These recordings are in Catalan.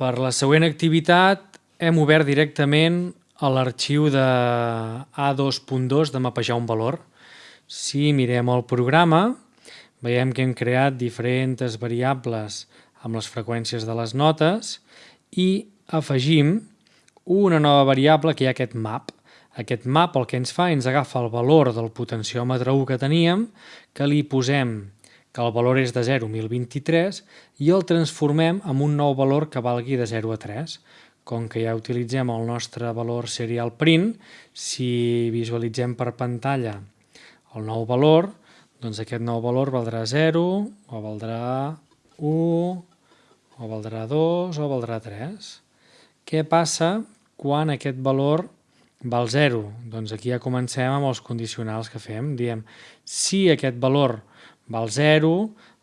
Per la següent activitat hem obert directament a l'arxiu de A2.2 de mapejar un valor. Si mirem el programa, veiem que hem creat diferents variables amb les freqüències de les notes i afegim una nova variable que hi ha aquest map. Aquest map el que ens fa ens agafa el valor del potenciòmetre 1 que teníem, que li posem que el valor és de 0 a 1023 i el transformem en un nou valor que valgui de 0 a 3. Com que ja utilitzem el nostre valor serial print, si visualitzem per pantalla el nou valor, doncs aquest nou valor valdrà 0, o valdrà 1, o valdrà 2, o valdrà 3. Què passa quan aquest valor val 0? Doncs aquí ja comencem amb els condicionals que fem. Diem, si aquest valor val 0,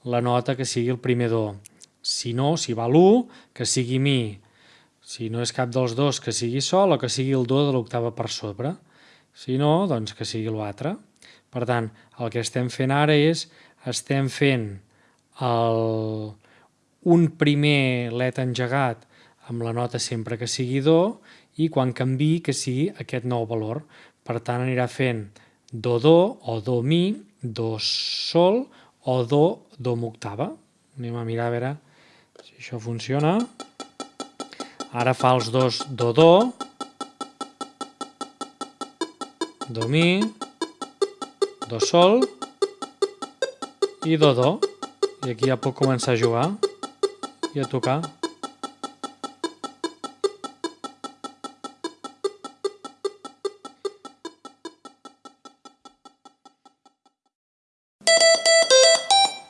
la nota que sigui el primer do. Si no, si val 1, que sigui mi. Si no és cap dels dos, que sigui sol o que sigui el do de l'octava per sobre. Si no, doncs que sigui l'altre. Per tant, el que estem fent ara és, estem fent el, un primer let engegat amb la nota sempre que sigui do i quan canvi que sigui aquest nou valor. Per tant, anirà fent do-do o do-mi, do-sol o do, do octava. Anem a mirar a veure si això funciona. Ara fa els dos do-do, do-mi, do-sol i do-do. I aquí ja puc començar a jugar i a tocar.